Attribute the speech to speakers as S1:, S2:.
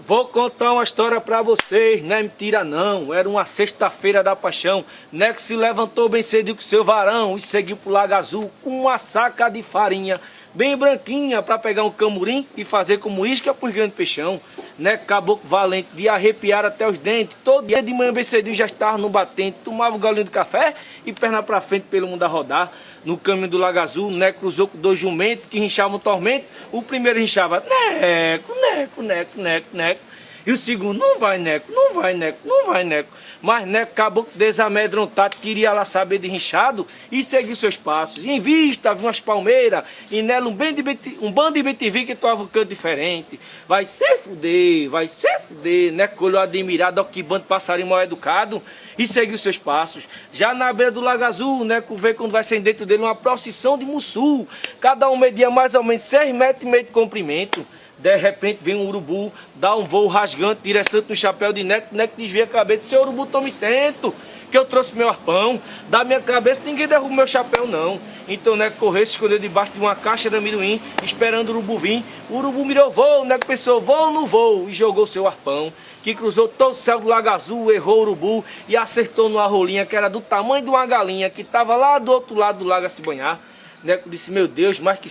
S1: Vou contar uma história pra vocês, não é mentira não. Era uma sexta-feira da paixão. Neco se levantou bem cedo com seu varão e seguiu pro Lago Azul com uma saca de farinha bem branquinha pra pegar um camurim e fazer como isca pros grandes peixão. Neco caboclo valente de arrepiar até os dentes. Todo dia de manhã bem cedinho já estava no batente. Tomava um galinho de café e perna pra frente pelo mundo a rodar. No caminho do Lago Azul, Neco cruzou com dois jumentos que rinchavam tormento. O primeiro rinchava, Neco, Neco, Neco, Neco, Neco. E o segundo, não vai, Neco, não vai, Neco, não vai, Neco. Mas Neco acabou desamedrontado, queria lá saber de rinchado e seguir seus passos. E em vista, havia umas palmeiras e nela um, bem de beti, um bando de betivi que toava um canto diferente. Vai se fuder, vai se fuder. Neco olhou admirado, ó que bando de passarinho mal educado e seguiu seus passos. Já na beira do Lago Azul, Neco vê quando vai ser dentro dele uma procissão de mussul. Cada um media mais ou menos seis metros e meio de comprimento. De repente vem um urubu, dá um voo rasgante, direção no chapéu de Neco, Neco desvia a cabeça, seu urubu, tome tento, que eu trouxe meu arpão, da minha cabeça ninguém derruba meu chapéu não. Então Neco correu, se escondeu debaixo de uma caixa de amendoim, esperando o urubu vir. O urubu mirou voo, Neco pensou, voo no voo, e jogou seu arpão, que cruzou todo o céu do Lago Azul, errou o urubu e acertou numa rolinha que era do tamanho de uma galinha, que estava lá do outro lado do lago a se banhar. Neco disse, meu Deus, mas que